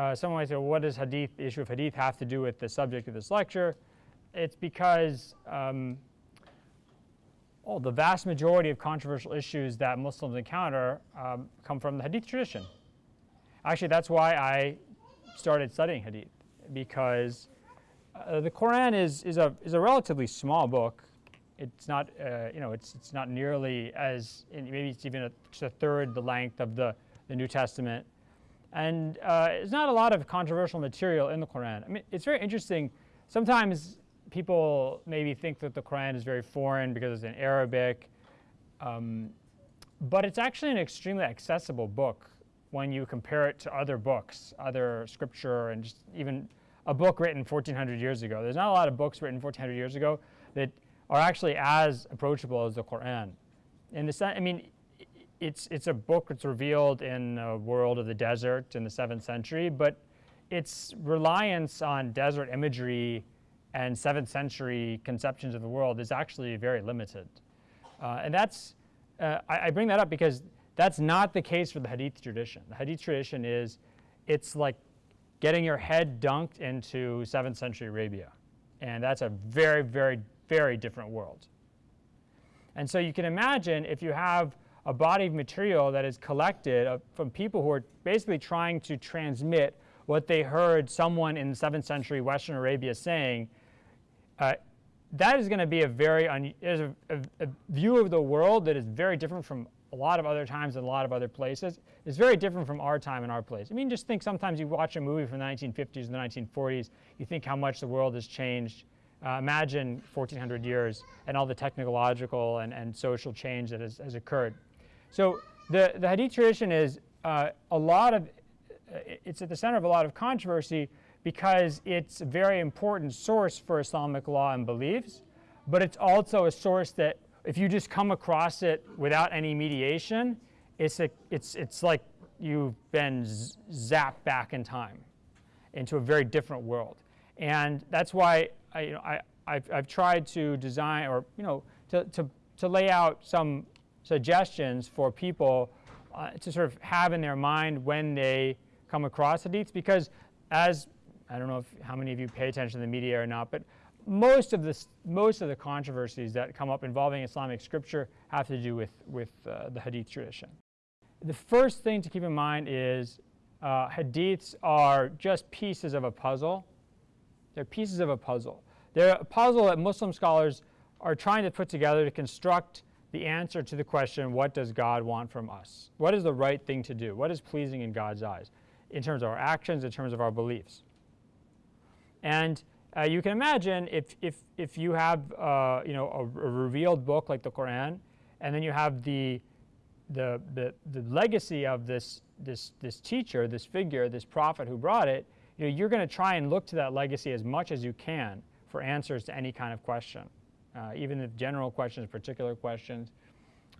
uh, someone might say, well, what does hadith, the issue of hadith have to do with the subject of this lecture? It's because um, the vast majority of controversial issues that Muslims encounter um, come from the hadith tradition. Actually, that's why I started studying hadith, because uh, the Quran is, is, a, is a relatively small book. It's not, uh, you know, it's, it's not nearly as, maybe it's even a, a third the length of the, the New Testament. And uh, there's not a lot of controversial material in the Quran. I mean, it's very interesting. Sometimes people maybe think that the Quran is very foreign because it's in Arabic. Um, but it's actually an extremely accessible book when you compare it to other books, other scripture, and just even a book written 1400 years ago. There's not a lot of books written 1400 years ago that are actually as approachable as the Quran. In the sense, I mean, it's, it's a book that's revealed in a world of the desert in the 7th century, but its reliance on desert imagery and 7th century conceptions of the world is actually very limited. Uh, and that's, uh, I, I, bring that up because that's not the case for the Hadith tradition. The Hadith tradition is, it's like getting your head dunked into 7th century Arabia. And that's a very, very, very different world. And so you can imagine if you have a body of material that is collected uh, from people who are basically trying to transmit what they heard someone in the 7th century Western Arabia saying, uh, that is going to be a very, there's a, a, a, view of the world that is very different from a lot of other times and a lot of other places. It's very different from our time and our place. I mean, just think sometimes you watch a movie from the 1950s and the 1940s, you think how much the world has changed. Uh, imagine 1400 years and all the technological and, and social change that has, has occurred. So the, the Hadith tradition is uh, a lot of, it's at the center of a lot of controversy because it's a very important source for Islamic law and beliefs, but it's also a source that if you just come across it without any mediation, it's, a, it's, it's like you've been zapped back in time into a very different world. And that's why I, you know, I, I've, I've tried to design or you know, to, to, to lay out some suggestions for people uh, to sort of have in their mind when they come across hadiths because as I don't know if, how many of you pay attention to the media or not, but most of, this, most of the controversies that come up involving Islamic scripture have to do with, with uh, the hadith tradition. The first thing to keep in mind is uh, hadiths are just pieces of a puzzle. They're pieces of a puzzle. They're a puzzle that Muslim scholars are trying to put together to construct the answer to the question, what does God want from us? What is the right thing to do? What is pleasing in God's eyes in terms of our actions, in terms of our beliefs? And uh, you can imagine if, if, if you have uh, you know, a, a, revealed book like the Quran, and then you have the, the, the, the legacy of this, this, this teacher, this figure, this prophet who brought it, you know, you're going to try and look to that legacy as much as you can for answers to any kind of question, uh, even if general questions, particular questions.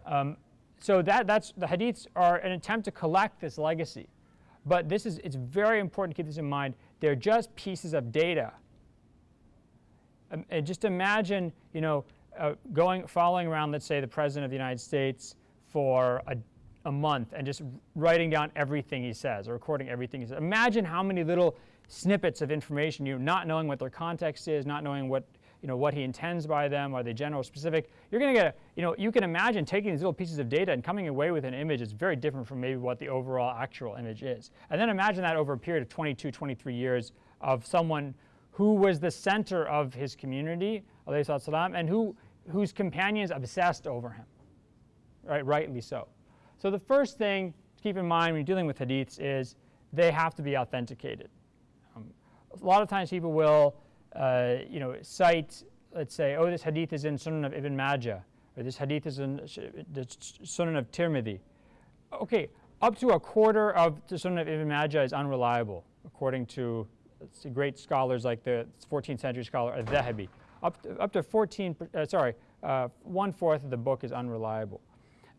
Um, so that, that's, the hadiths are an attempt to collect this legacy. But this is, it's very important to keep this in mind. They're just pieces of data. Um, and just imagine, you know, uh, going, following around, let's say, the President of the United States for a, a month and just writing down everything he says or recording everything he says. Imagine how many little snippets of information you not knowing what their context is, not knowing what you know, what he intends by them, are they general specific? You're going to get, a, you know, you can imagine taking these little pieces of data and coming away with an image that's very different from maybe what the overall actual image is. And then imagine that over a period of 22, 23 years of someone who was the center of his community, salam, and who, whose companions obsessed over him, right, rightly so. So the first thing to keep in mind when you're dealing with hadiths is they have to be authenticated. Um, a lot of times people will uh, you know, cite, let's say, oh, this hadith is in Sunan of Ibn Majah, or this hadith is in the Sunan of Tirmidhi. Okay, up to a quarter of the Sunan of Ibn Majah is unreliable, according to great scholars like the 14th century scholar Al-Dhahabi. Up to, up to 14, uh, sorry, uh, one-fourth of the book is unreliable.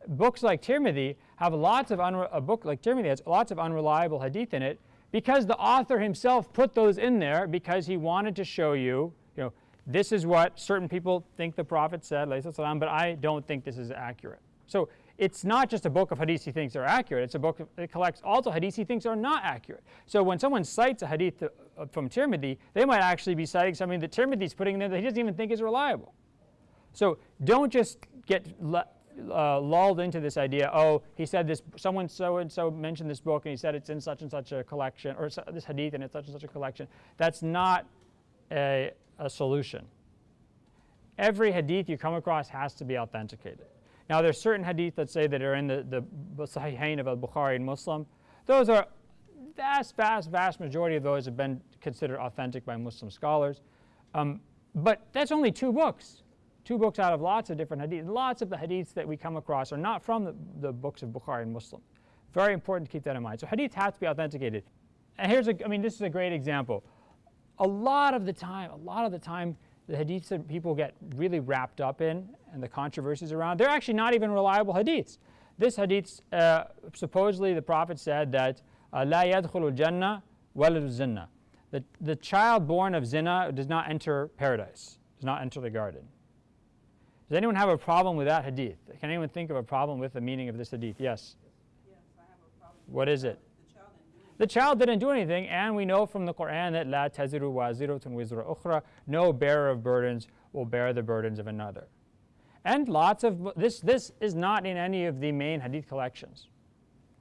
Books like Tirmidhi have lots of, a book like Tirmidhi has lots of unreliable hadith in it because the author himself put those in there because he wanted to show you, you know, this is what certain people think the Prophet said, but I don't think this is accurate. So it's not just a book of hadith he thinks are accurate, it's a book that collects also hadith he thinks are not accurate. So when someone cites a hadith uh, from Tirmidhi, they might actually be citing something that Tirmidhi's putting in there that he doesn't even think is reliable. So don't just get uh, lulled into this idea, oh, he said this, someone so and so mentioned this book and he said it's in such and such a collection, or this hadith and it's such and such a collection. That's not a, a solution. Every hadith you come across has to be authenticated. Now, there's certain hadith that say that are in the, the Sahihain of al-Bukhari and Muslim. Those are vast, vast, vast majority of those have been considered authentic by Muslim scholars. Um, but that's only two books Two books out of lots of different hadiths. Lots of the hadiths that we come across are not from the, the books of Bukhari and Muslim. Very important to keep that in mind. So hadith has to be authenticated. And here's a, I mean, this is a great example. A lot of the time, a lot of the time, the hadiths that people get really wrapped up in and the controversies around, they're actually not even reliable hadiths. This hadith, uh, supposedly the Prophet said that, لا يدخل الجنة ولد الزنا. The, the child born of zina does not enter paradise, does not enter the garden. Does anyone have a problem with that hadith? Can anyone think of a problem with the meaning of this hadith? Yes? Yes, I have a problem. What is it? The child didn't do anything, and we know from the Quran that la taziru waziratun wizra ukhra, no bearer of burdens will bear the burdens of another. And lots of, this, this is not in any of the main hadith collections.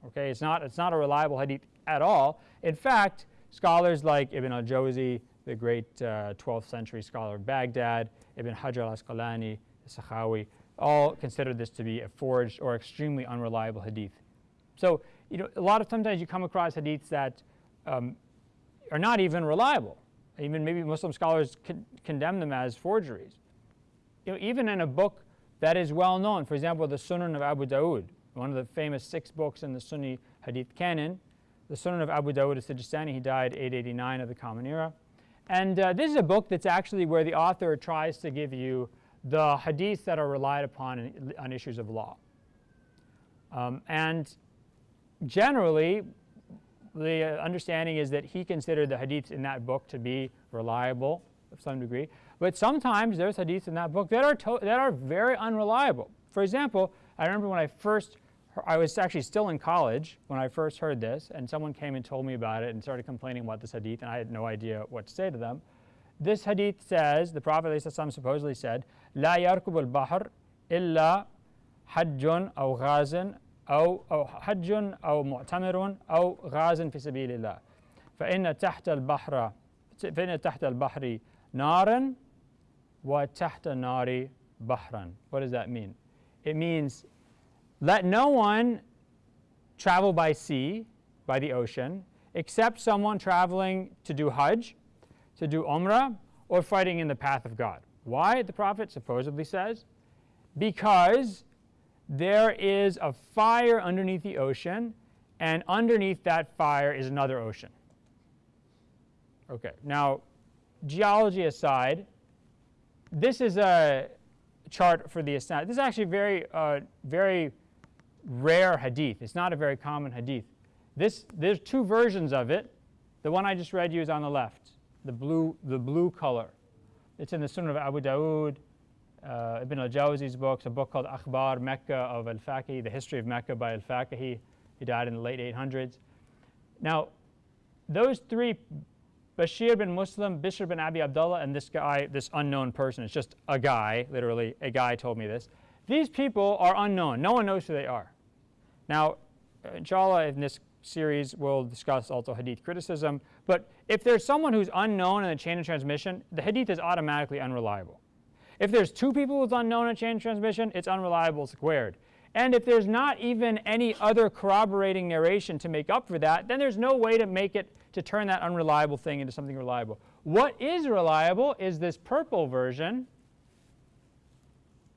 Okay, it's not, it's not a reliable hadith at all. In fact, scholars like Ibn al-Jawzi, the great uh, 12th century scholar of Baghdad, Ibn Hajar al-Asqalani, Sakhawi, all consider this to be a forged or extremely unreliable hadith. So, you know, a lot of sometimes you come across hadiths that um, are not even reliable. Even maybe Muslim scholars con condemn them as forgeries. You know, even in a book that is well known, for example, the Sunan of Abu Dawud, one of the famous six books in the Sunni hadith canon, the Sunan of Abu Dawud al-Sijistani, he died 889 of the Common Era. And uh, this is a book that's actually where the author tries to give you the hadiths that are relied upon in, on issues of law. Um, and generally, the understanding is that he considered the hadiths in that book to be reliable of some degree. But sometimes there's hadiths in that book that are, that are very unreliable. For example, I remember when I first, I was actually still in college when I first heard this, and someone came and told me about it and started complaining about this hadith, and I had no idea what to say to them. This hadith says, the Prophet ﷺ supposedly said, لا يركب البحر إلا حج أو غاز أو أو حج أو معتمر أو غاز في سبيل الله فإن تحت البحر فإن تحت البحر نارا وتحت النار بحرا What does that mean? It means let no one travel by sea, by the ocean, except someone traveling to do Hajj to do Umrah or fighting in the path of God. Why, the Prophet supposedly says? Because there is a fire underneath the ocean, and underneath that fire is another ocean. Okay, now, geology aside, this is a chart for the isnad. This is actually very, uh, very rare hadith. It's not a very common hadith. This, there's two versions of it. The one I just read you is on the left the blue, the blue color. It's in the Sunan of Abu Dawood, uh, Ibn al-Jawzi's books, a book called Akhbar Mecca of al-Faqih, the history of Mecca by al-Faqih. He died in the late 800s. Now, those three, Bashir bin Muslim, Bishr bin Abi Abdullah, and this guy, this unknown person, it's just a guy, literally, a guy told me this. These people are unknown. No one knows who they are. Now, inshallah, in this series we'll discuss also hadith criticism. But if there's someone who's unknown in the chain of transmission, the hadith is automatically unreliable. If there's two people who's unknown in chain of transmission, it's unreliable squared. And if there's not even any other corroborating narration to make up for that, then there's no way to make it, to turn that unreliable thing into something reliable. What is reliable is this purple version.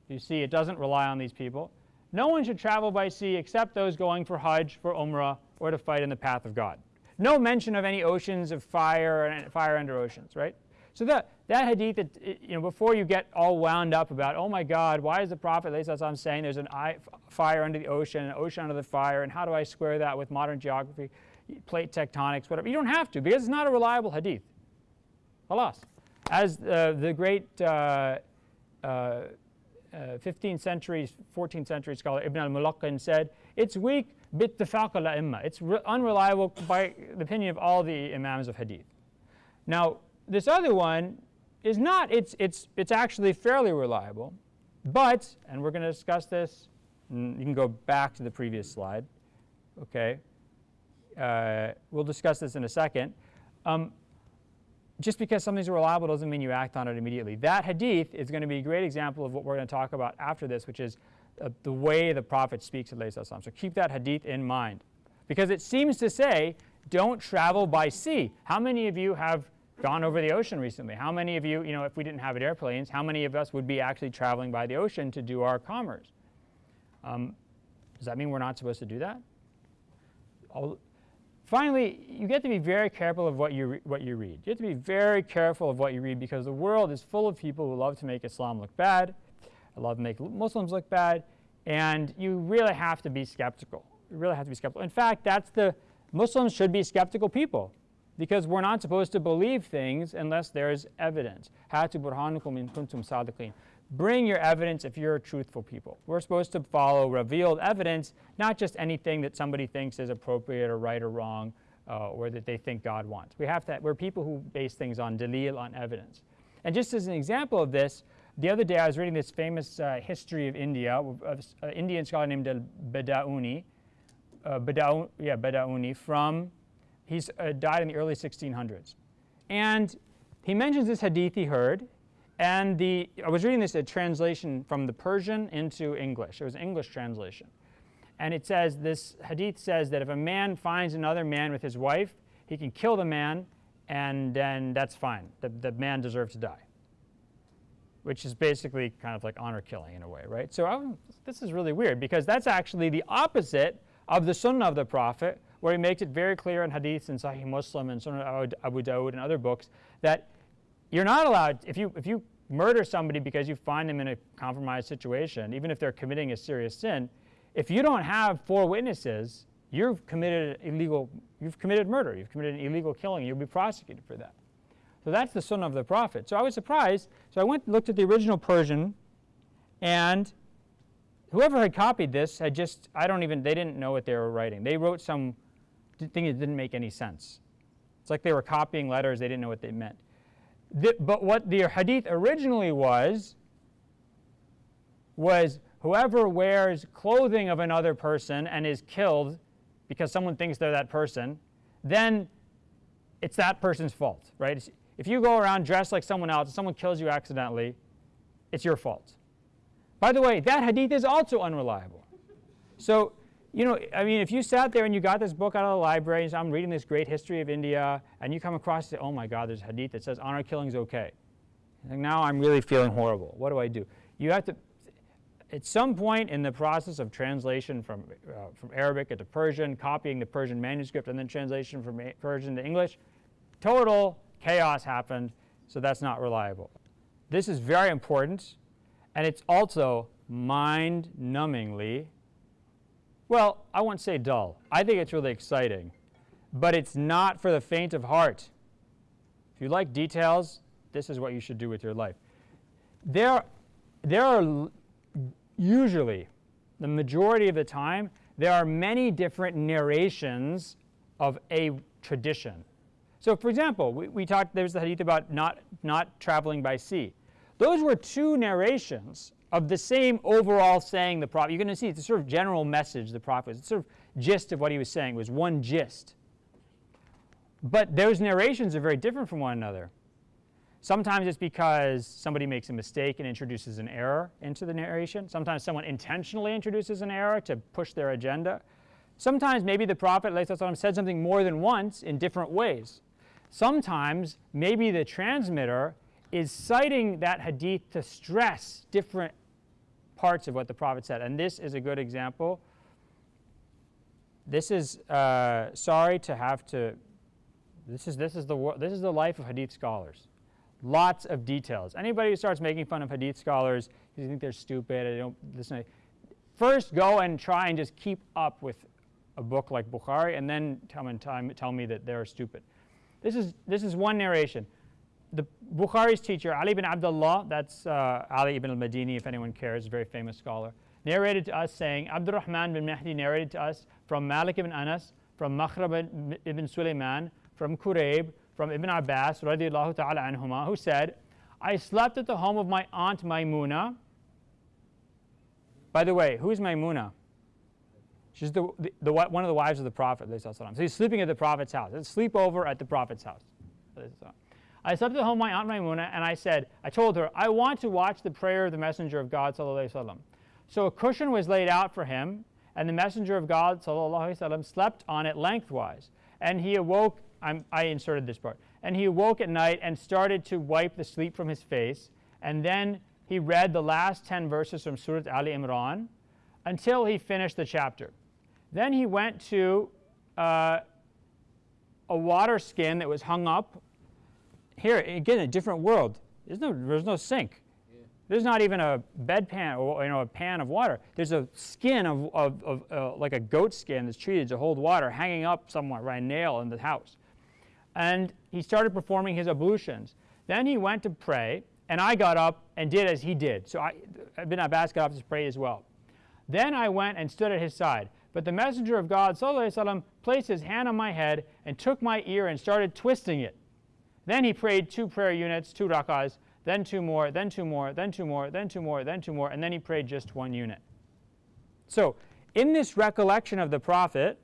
You see, it doesn't rely on these people. No one should travel by sea except those going for Hajj, for Umrah, or to fight in the path of God. No mention of any oceans of fire and fire under oceans, right? So that, that hadith, that, you know, before you get all wound up about, oh my God, why is the Prophet I'm saying there's an eye, fire under the ocean, an ocean under the fire, and how do I square that with modern geography, plate tectonics, whatever? You don't have to because it's not a reliable hadith. Alas. As uh, the great uh, uh, uh, 15th century, 14th century scholar Ibn al-Mulaqqin said, it's weak bittifaq al-a'imma. It's unreliable by the opinion of all the imams of hadith. Now, this other one is not, it's, it's, it's actually fairly reliable, but, and we're going to discuss this, you can go back to the previous slide, okay? Uh, we'll discuss this in a second. Um, just because something's reliable doesn't mean you act on it immediately. That hadith is going to be a great example of what we're going to talk about after this, which is uh, the way the Prophet speaks to Salam. So keep that hadith in mind. Because it seems to say, don't travel by sea. How many of you have gone over the ocean recently? How many of you, you know, if we didn't have airplanes, how many of us would be actually traveling by the ocean to do our commerce? Um, does that mean we're not supposed to do that? I'll, Finally, you get to be very careful of what you, what you read. You have to be very careful of what you read because the world is full of people who love to make Islam look bad, love to make Muslims look bad, and you really have to be skeptical. You really have to be skeptical. In fact, that's the Muslims should be skeptical people because we're not supposed to believe things unless there's evidence. Hatu burhanukum in kuntum. Bring your evidence if you're a truthful people. We're supposed to follow revealed evidence, not just anything that somebody thinks is appropriate or right or wrong uh, or that they think God wants. We have to, we're people who base things on dalil, on evidence. And just as an example of this, the other day I was reading this famous uh, history of India, of an Indian scholar named Badauni, uh, yeah, Badauni from, he's uh, died in the early 1600s. And he mentions this hadith he heard, and the, I was reading this a translation from the Persian into English. It was an English translation. And it says, this hadith says that if a man finds another man with his wife, he can kill the man, and then that's fine. The, the man deserves to die. Which is basically kind of like honor killing in a way, right? So I, this is really weird because that's actually the opposite of the sunnah of the Prophet, where he makes it very clear in hadiths and Sahih Muslim and Sunan Abu Dawud and other books that you're not allowed, if you, if you murder somebody because you find them in a compromised situation, even if they're committing a serious sin, if you don't have four witnesses, you've committed illegal, you've committed murder, you've committed an illegal killing, you'll be prosecuted for that. So that's the sunnah of the Prophet. So I was surprised. So I went and looked at the original Persian, and whoever had copied this had just, I don't even, they didn't know what they were writing. They wrote some thing that didn't make any sense. It's like they were copying letters, they didn't know what they meant. The, but what the hadith originally was, was whoever wears clothing of another person and is killed because someone thinks they're that person, then it's that person's fault, right? If you go around dressed like someone else and someone kills you accidentally, it's your fault. By the way, that hadith is also unreliable. So you know, I mean, if you sat there and you got this book out of the library, and I'm reading this great history of India, and you come across say, oh my God, there's a hadith that says honor killing is okay. And now I'm really feeling horrible. What do I do? You have to, at some point in the process of translation from, uh, from Arabic into Persian, copying the Persian manuscript, and then translation from Persian to English, total chaos happened, so that's not reliable. This is very important, and it's also mind-numbingly well, I won't say dull. I think it's really exciting. But it's not for the faint of heart. If you like details, this is what you should do with your life. There, there are usually, the majority of the time, there are many different narrations of a tradition. So for example, we, we talked, there's the hadith about not, not traveling by sea. Those were two narrations of the same overall saying the prophet. You're going to see it's a sort of general message the prophet, was. it's sort of gist of what he was saying. Was one gist. But those narrations are very different from one another. Sometimes it's because somebody makes a mistake and introduces an error into the narration. Sometimes someone intentionally introduces an error to push their agenda. Sometimes maybe the prophet said something more than once in different ways. Sometimes maybe the transmitter is citing that hadith to stress different parts of what the Prophet said. And this is a good example. This is, uh, sorry to have to, this is, this, is the, this is the life of Hadith scholars. Lots of details. Anybody who starts making fun of Hadith scholars, because you think they're stupid, I don't listen. First, go and try and just keep up with a book like Bukhari, and then tell me, tell me that they're stupid. This is, this is one narration. the Bukhari's teacher, Ali ibn Abdullah, that's uh, Ali ibn al-Madini, if anyone cares, a very famous scholar, narrated to us saying, Abdurrahman bin Mahdi narrated to us from Malik ibn Anas, from Makhrama ibn Sulaiman, from Kurayb, from Ibn Abbas, radiallahu ta'ala anhuma, who said, I slept at the home of my aunt Maimuna. By the way, who is Maimuna? She's the, the, the, one of the wives of the Prophet. So he's sleeping at the Prophet's house. It's sleepover at the Prophet's house. I slept at home of my aunt Maimuna, and I said, I told her, I want to watch the prayer of the Messenger of God. So a cushion was laid out for him, and the Messenger of God slept on it lengthwise. And he awoke, I'm, I inserted this part, and he awoke at night and started to wipe the sleep from his face. And then he read the last 10 verses from Surah Ali Imran until he finished the chapter. Then he went to uh, a water skin that was hung up. Here, again, a different world. There's no, there's no sink. There's not even a bedpan or you know, a pan of water. There's a skin of, of, of uh, like a goat skin that's treated to hold water hanging up somewhere by a nail in the house. And he started performing his ablutions. Then he went to pray, and I got up and did as he did. So I, Ibn Abbas got up to pray as well. Then I went and stood at his side. But the messenger of God وسلم, placed his hand on my head and took my ear and started twisting it. Then he prayed two prayer units, two rak'ahs, then two more, then two more, then two more, then two more, then two more, and then he prayed just one unit. So in this recollection of the Prophet,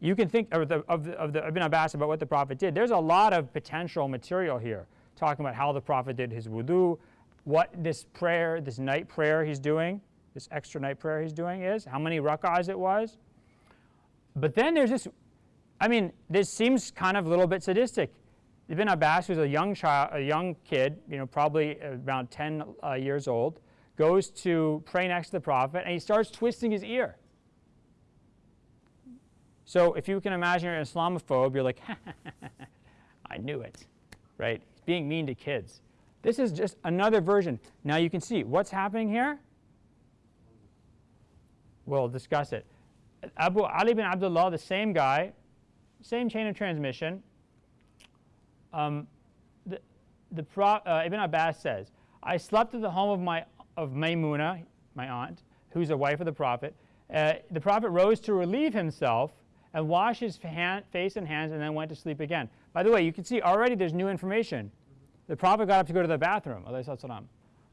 you can think of the, of the, of the Ibn Abbas about what the Prophet did. There's a lot of potential material here, talking about how the Prophet did his wudu, what this prayer, this night prayer he's doing, this extra night prayer he's doing is, how many rak'ahs it was. But then there's this, I mean, this seems kind of a little bit sadistic. Ibn Abbas, who's a young child, a young kid, you know, probably around 10 uh, years old, goes to pray next to the prophet, and he starts twisting his ear. So if you can imagine you're an Islamophobe, you're like, I knew it, right? He's being mean to kids. This is just another version. Now you can see what's happening here. We'll discuss it. Abu Ali bin Abdullah, the same guy, same chain of transmission, um, the, the Pro, uh, Ibn Abbas says, I slept at the home of, my, of Maymuna, my aunt, who's a wife of the Prophet. Uh, the Prophet rose to relieve himself and wash his hand, face and hands and then went to sleep again. By the way, you can see already there's new information. The Prophet got up to go to the bathroom.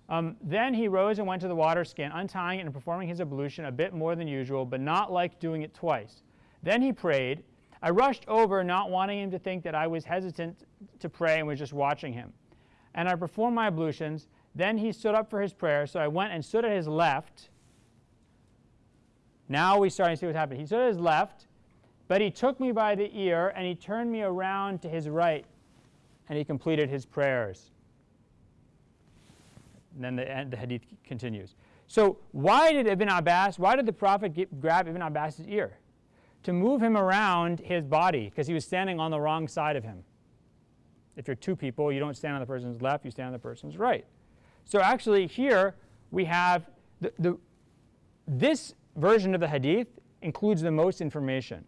Um, then he rose and went to the water skin, untying it and performing his ablution a bit more than usual, but not like doing it twice. Then he prayed, I rushed over, not wanting him to think that I was hesitant to pray and was just watching him. And I performed my ablutions. Then he stood up for his prayer, so I went and stood at his left. Now we starting to see what's happening. He stood at his left, but he took me by the ear and he turned me around to his right, and he completed his prayers. And then the, the hadith continues. So why did Ibn Abbas, why did the Prophet get, grab Ibn Abbas's ear? to move him around his body because he was standing on the wrong side of him. If you're two people, you don't stand on the person's left, you stand on the person's right. So actually here we have the, the, this version of the hadith includes the most information.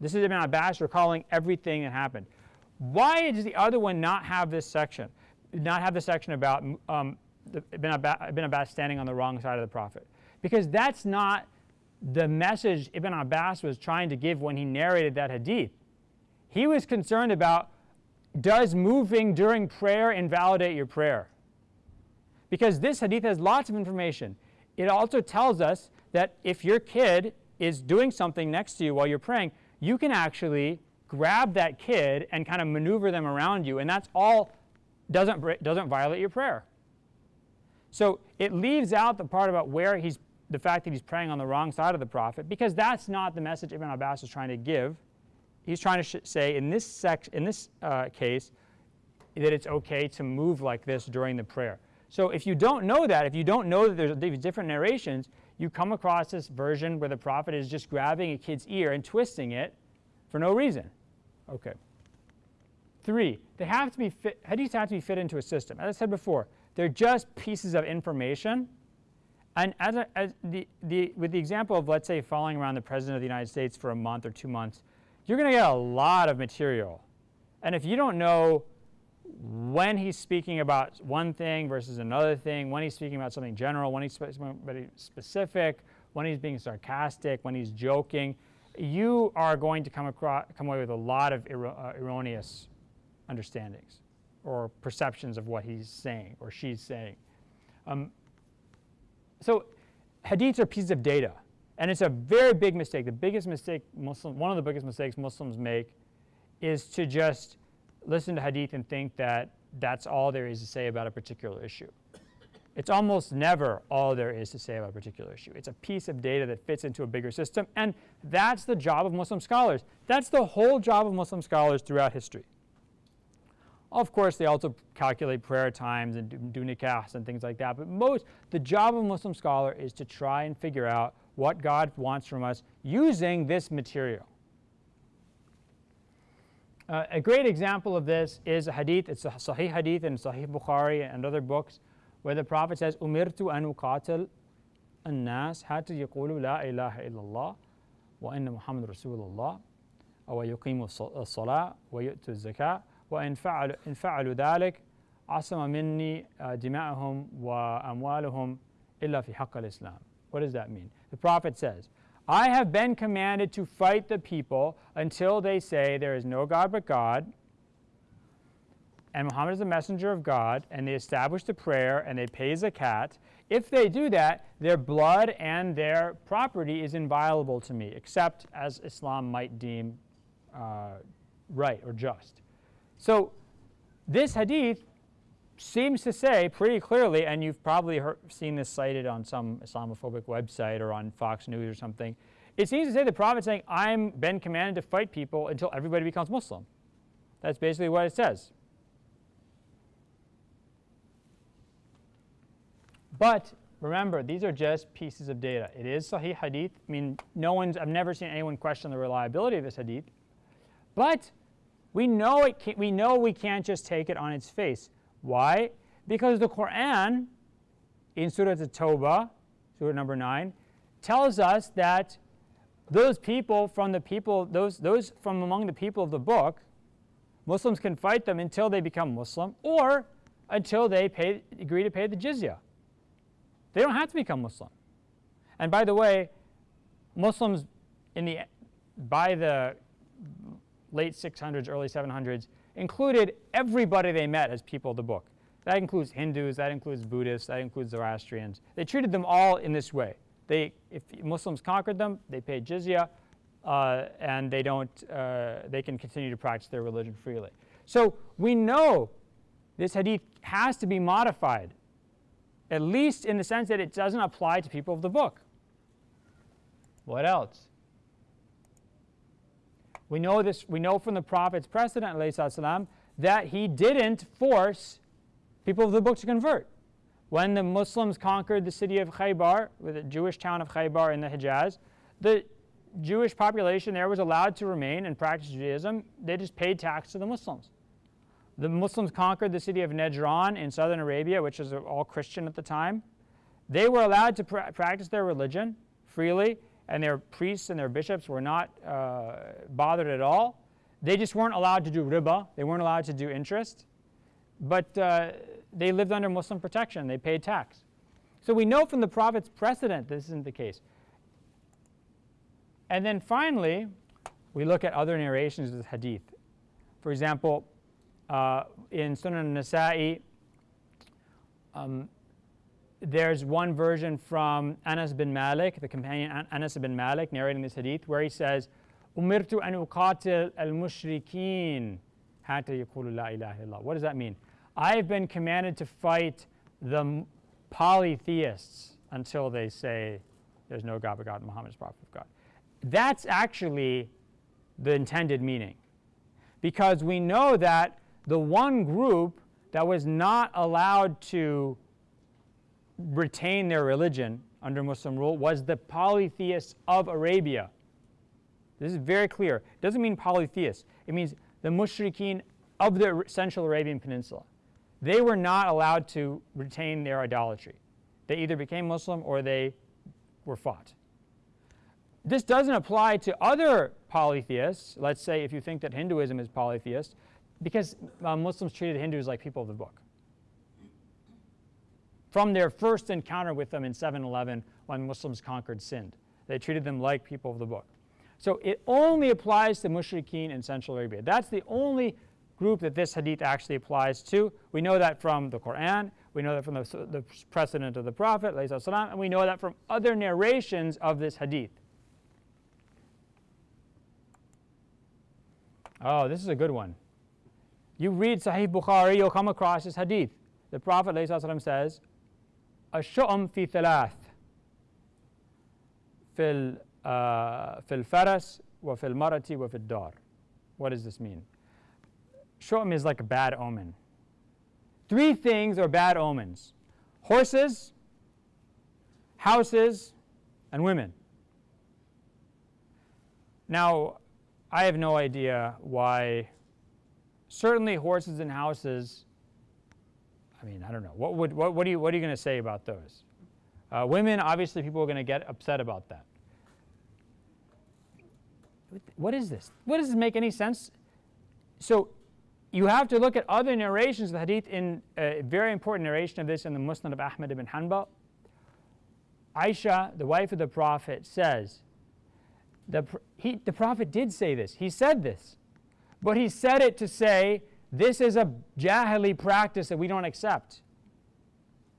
This is Ibn Abbas recalling everything that happened. Why does the other one not have this section? Not have the section about um, Ibn Abbas standing on the wrong side of the Prophet? Because that's not the message Ibn Abbas was trying to give when he narrated that hadith. He was concerned about does moving during prayer invalidate your prayer? Because this hadith has lots of information. It also tells us that if your kid is doing something next to you while you're praying, you can actually grab that kid and kind of maneuver them around you, and that's all doesn't, doesn't violate your prayer. So it leaves out the part about where he's the fact that he's praying on the wrong side of the prophet, because that's not the message Ibn Abbas is trying to give. He's trying to say in this, sec in this uh, case that it's okay to move like this during the prayer. So if you don't know that, if you don't know that there's different narrations, you come across this version where the prophet is just grabbing a kid's ear and twisting it for no reason. Okay. Three, they have to be fit, hadiths have to be fit into a system. As I said before, they're just pieces of information and as, a, as the, the, with the example of, let's say, following around the President of the United States for a month or two months, you're going to get a lot of material. And if you don't know when he's speaking about one thing versus another thing, when he's speaking about something general, when he's something specific, when he's being sarcastic, when he's joking, you are going to come, across, come away with a lot of uh, erroneous understandings or perceptions of what he's saying or she's saying. Um, so hadiths are pieces of data. And it's a very big mistake. The biggest mistake Muslim, one of the biggest mistakes Muslims make is to just listen to hadith and think that that's all there is to say about a particular issue. It's almost never all there is to say about a particular issue. It's a piece of data that fits into a bigger system, and that's the job of Muslim scholars. That's the whole job of Muslim scholars throughout history. Of course, they also calculate prayer times and do, do nikahs and things like that, but most, the job of a Muslim scholar is to try and figure out what God wants from us using this material. Uh, a great example of this is a hadith, it's a Sahih hadith in Sahih Bukhari and other books, where the Prophet says, Umirtu an uqatil الناس حتى يقولوا لا إله إلا الله وأن محمد رسول الله أو يقيموا الصلاة ويؤتوا الزكاة وإن فعلوا إن فعلوا ذلك عصم مني دماءهم وأموالهم إلا في حق الإسلام. What does that mean? The Prophet says, I have been commanded to fight the people until they say there is no God but God, and Muhammad is the messenger of God, and they establish the prayer and they pay zakat. If they do that, their blood and their property is inviolable to me, except as Islam might deem uh, right or just. So this hadith seems to say pretty clearly, and you've probably heard, seen this cited on some Islamophobic website or on Fox News or something. It seems to say the Prophet saying, I'm been commanded to fight people until everybody becomes Muslim. That's basically what it says. But remember, these are just pieces of data. It is Sahih Hadith. I mean, no one's, I've never seen anyone question the reliability of this Hadith. But we know, it can, we know we can't just take it on its face. Why? Because the Quran, in Surah At-Tawbah, Surah number 9, tells us that those people from the people, those, those from among the people of the book, Muslims can fight them until they become Muslim or until they pay, agree to pay the jizya. They don't have to become Muslim. And by the way, Muslims in the, by the late 600s, early 700s, included everybody they met as people of the book. That includes Hindus, that includes Buddhists, that includes Zoroastrians. They treated them all in this way. They, if Muslims conquered them, they paid jizya, uh, and they, don't, uh, they can continue to practice their religion freely. So we know this hadith has to be modified, at least in the sense that it doesn't apply to people of the book. What else? We know this, we know from the Prophet's precedent, والسلام, that he didn't force people of the book to convert. When the Muslims conquered the city of Khaybar, the Jewish town of Khaybar in the Hijaz, the Jewish population there was allowed to remain and practice Judaism. They just paid tax to the Muslims. The Muslims conquered the city of Najran in southern Arabia, which was all Christian at the time. They were allowed to pra practice their religion freely and their priests and their bishops were not uh, bothered at all. They just weren't allowed to do riba, they weren't allowed to do interest, but uh, they lived under Muslim protection, they paid tax. So we know from the Prophet's precedent this isn't the case. And then finally, we look at other narrations of the hadith. For example, uh, in Sunan Nasa'i, um, there's one version from Anas bin Malik, the companion Anas bin Malik, narrating this hadith, where he says, "Umirtu an uqatil al-mushrikeen hatta yaqulu la ilaha illallah." What does that mean? I have been commanded to fight the polytheists until they say there's no God but God, Muhammad is prophet of God. That's actually the intended meaning, because we know that the one group that was not allowed to retain their religion under Muslim rule was the polytheists of Arabia. This is very clear. It doesn't mean polytheists. It means the mushrikeen of the Central Arabian Peninsula. They were not allowed to retain their idolatry. They either became Muslim or they were fought. This doesn't apply to other polytheists. Let's say if you think that Hinduism is polytheist, because uh, Muslims treated Hindus like people of the book. From their first encounter with them in 711 when Muslims conquered Sind, they treated them like people of the book. So it only applies to mushrikeen in Central Arabia. That's the only group that this hadith actually applies to. We know that from the Quran, we know that from the, the precedent of the Prophet, and we know that from other narrations of this hadith. Oh, this is a good one. You read Sahih Bukhari, you'll come across this hadith. The Prophet ﷺ says, الشؤم في ثلاث في في الفرس وفي المرأة وفي الدار. What does this mean? Shu'um is like a bad omen. Three things are bad omens. Horses, houses, and women. Now, I have no idea why certainly horses and houses I mean, I don't know. What, would, what, what, are you, what are you going to say about those? Uh, women, obviously, people are going to get upset about that. What is this? What does this make any sense? So you have to look at other narrations of the hadith in a very important narration of this in the Musnad of Ahmad ibn Hanbal. Aisha, the wife of the Prophet, says, the, he, the Prophet did say this. He said this. But he said it to say, this is a jahili practice that we don't accept.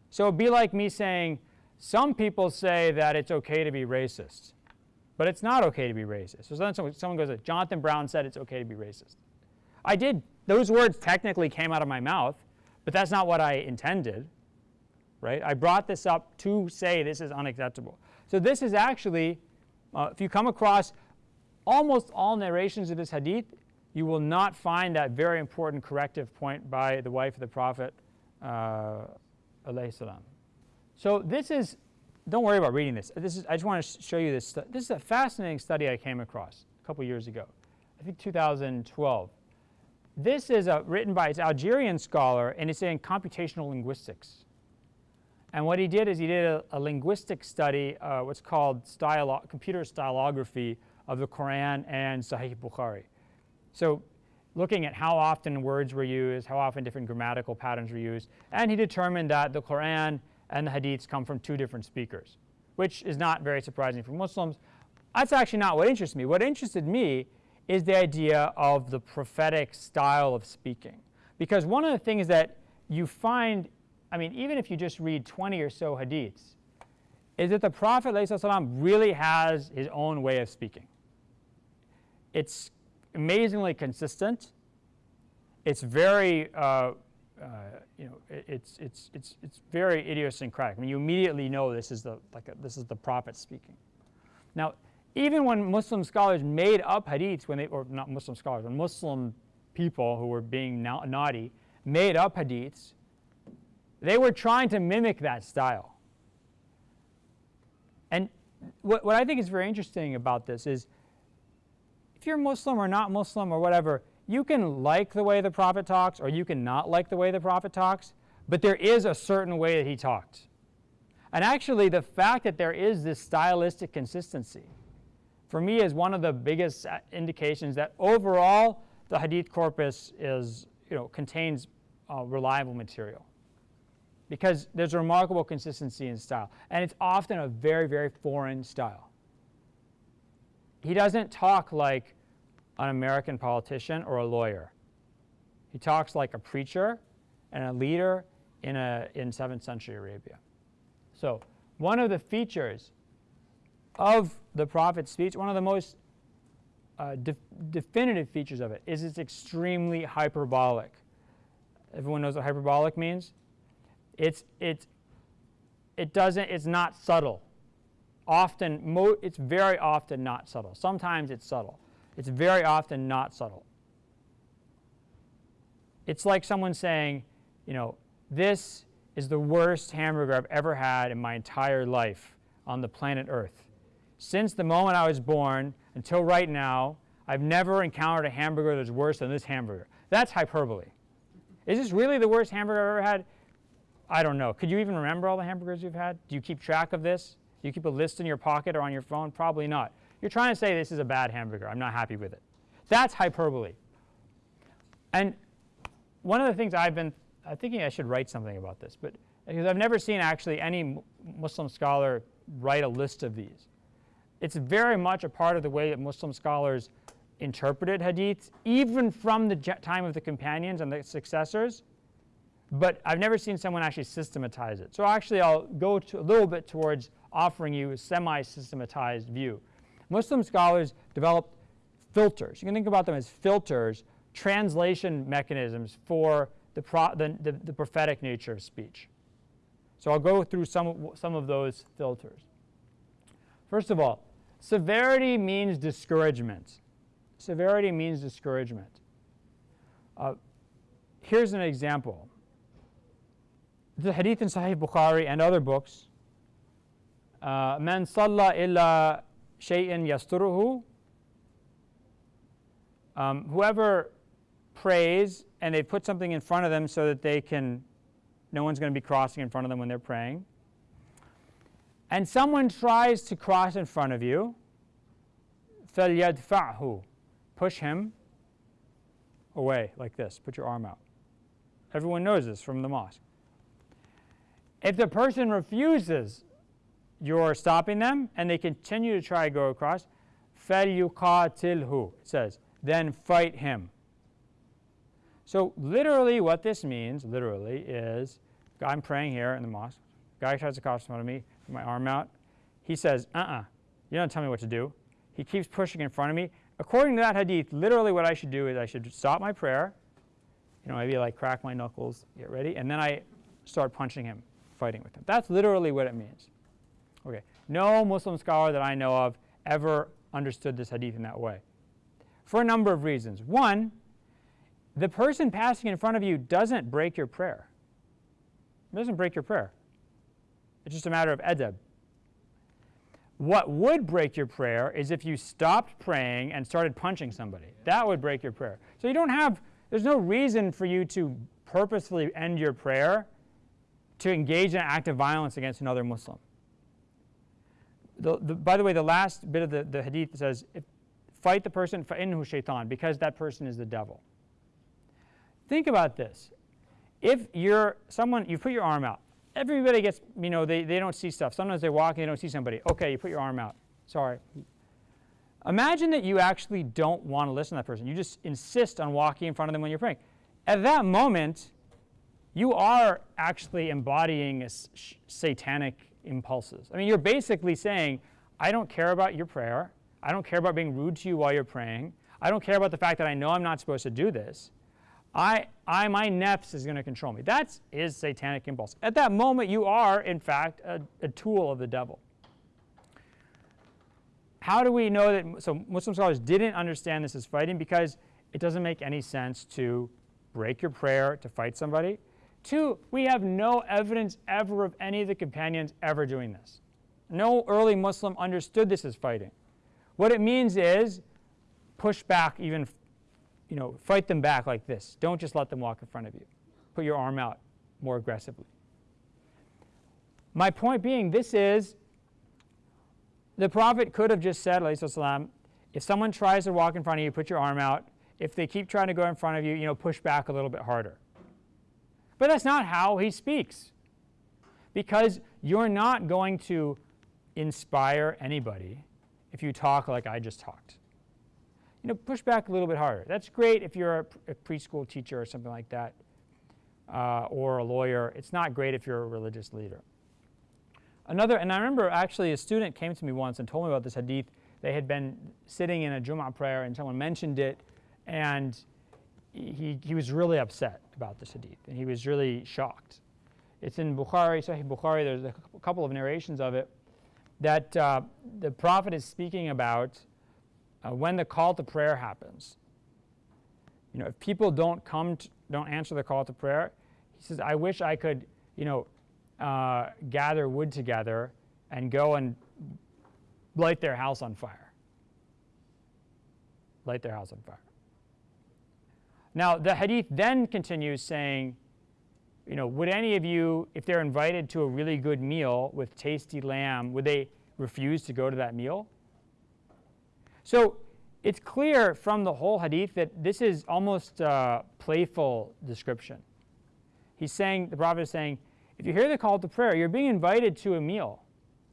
So it'd be like me saying, some people say that it's okay to be racist, but it's not okay to be racist. So then someone goes, Jonathan Brown said it's okay to be racist. I did, those words technically came out of my mouth, but that's not what I intended, right? I brought this up to say this is unacceptable. So this is actually, uh, if you come across almost all narrations of this hadith, you will not find that very important corrective point by the wife of the Prophet. Uh, so this is, don't worry about reading this. This is, I just want to show you this. This is a fascinating study I came across a couple years ago, I think 2012. This is a, written by an Algerian scholar, and it's in computational linguistics. And what he did is he did a, a linguistic study, uh, what's called stylo computer stylography of the Quran and Sahih Bukhari. So looking at how often words were used, how often different grammatical patterns were used, and he determined that the Quran and the Hadiths come from two different speakers, which is not very surprising for Muslims. That's actually not what interested me. What interested me is the idea of the prophetic style of speaking. Because one of the things that you find, I mean, even if you just read 20 or so Hadiths, is that the Prophet ﷺ really has his own way of speaking. It's amazingly consistent. It's very, uh, uh, you know, it, it's, it's, it's, it's very idiosyncratic. I mean, you immediately know this is the, like a, this is the prophet speaking. Now, even when Muslim scholars made up hadiths, when they, or not Muslim scholars, when Muslim people who were being naughty made up hadiths, they were trying to mimic that style. And what, what I think is very interesting about this is if you're Muslim or not Muslim or whatever, you can like the way the Prophet talks or you can not like the way the Prophet talks, but there is a certain way that he talked. And actually, the fact that there is this stylistic consistency, for me, is one of the biggest uh, indications that overall the hadith corpus is, you know, contains uh, reliable material. Because there's a remarkable consistency in style. And it's often a very, very foreign style he doesn't talk like an American politician or a lawyer. He talks like a preacher and a leader in, a, in 7th century Arabia. So one of the features of the prophet's speech, one of the most uh, de definitive features of it is it's extremely hyperbolic. Everyone knows what hyperbolic means? It's, it's, it doesn't, it's not subtle often, mo. it's very often not subtle. Sometimes it's subtle. It's very often not subtle. It's like someone saying, you know, this is the worst hamburger I've ever had in my entire life on the planet Earth. Since the moment I was born until right now, I've never encountered a hamburger that's worse than this hamburger. That's hyperbole. Is this really the worst hamburger I've ever had? I don't know. Could you even remember all the hamburgers you've had? Do you keep track of this? Do you keep a list in your pocket or on your phone? Probably not. You're trying to say this is a bad hamburger. I'm not happy with it. That's hyperbole. And one of the things I've been thinking I should write something about this, but because I've never seen actually any Muslim scholar write a list of these. It's very much a part of the way that Muslim scholars interpreted hadiths, even from the time of the companions and the successors. But I've never seen someone actually systematize it. So actually, I'll go a little bit towards offering you a semi-systematized view. Muslim scholars developed filters. You can think about them as filters, translation mechanisms for the, pro, the, the, the prophetic nature of speech. So I'll go through some, some of those filters. First of all, severity means discouragement. Severity means discouragement. Uh, here's an example. The hadith in Sahih Bukhari and other books, uh, man salla illa shay'in yasturuhu, um, whoever prays and they put something in front of them so that they can no one's going to be crossing in front of them when they're praying. And someone tries to cross in front of you, فَلْيَدْفَعْهُ Push him away like this. Put your arm out. Everyone knows this from the mosque. If the person refuses, you're stopping them, and they continue to try to go across, فَلْيُقَاتِلْهُ It says, then fight him. So literally what this means, literally, is I'm praying here in the mosque. Guy tries to cross in front of me, with my arm out. He says, uh-uh, you don't tell me what to do. He keeps pushing in front of me. According to that hadith, literally what I should do is I should stop my prayer, you know, maybe like crack my knuckles, get ready, and then I start punching him, fighting with him. That's literally what it means. Okay, no Muslim scholar that I know of ever understood this hadith in that way. For a number of reasons. One, the person passing in front of you doesn't break your prayer. It doesn't break your prayer. It's just a matter of edeb. What would break your prayer is if you stopped praying and started punching somebody. That would break your prayer. So you don't have, there's no reason for you to purposefully end your prayer to engage in an act of violence against another Muslim. The, the, by the way, the last bit of the, the hadith says, if, fight the person, فَإِنْهُ shaitan, because that person is the devil. Think about this. If you're someone, you put your arm out. Everybody gets, you know, they, they don't see stuff. Sometimes they walk and they don't see somebody. Okay, you put your arm out. Sorry. Imagine that you actually don't want to listen to that person. You just insist on walking in front of them when you're praying. At that moment, you are actually embodying satanic impulses. I mean, you're basically saying, I don't care about your prayer. I don't care about being rude to you while you're praying. I don't care about the fact that I know I'm not supposed to do this. I, I, my nefs is going to control me. That is satanic impulse. At that moment, you are, in fact, a, a tool of the devil. How do we know that? So Muslim scholars didn't understand this as fighting because it doesn't make any sense to break your prayer to fight somebody. Two, we have no evidence ever of any of the companions ever doing this. No early Muslim understood this as fighting. What it means is push back even you know, fight them back like this. Don't just let them walk in front of you. Put your arm out more aggressively. My point being, this is, the Prophet could have just said, salam, if someone tries to walk in front of you, put your arm out. If they keep trying to go in front of you, you know, push back a little bit harder. But that's not how he speaks. Because you're not going to inspire anybody if you talk like I just talked you know, push back a little bit harder. That's great if you're a, a preschool teacher or something like that, uh, or a lawyer. It's not great if you're a religious leader. Another, and I remember actually a student came to me once and told me about this hadith. They had been sitting in a Jum'ah prayer and someone mentioned it, and he, he was really upset about this hadith, and he was really shocked. It's in Bukhari, Sahih Bukhari, there's a couple of narrations of it, that uh, the Prophet is speaking about uh, when the call to prayer happens. You know, if people don't come, to, don't answer the call to prayer, he says, I wish I could, you know, uh, gather wood together and go and light their house on fire. Light their house on fire. Now, the hadith then continues saying, you know, would any of you, if they're invited to a really good meal with tasty lamb, would they refuse to go to that meal? So it's clear from the whole hadith that this is almost a playful description. He's saying, the Prophet is saying, if you hear the call to prayer, you're being invited to a meal.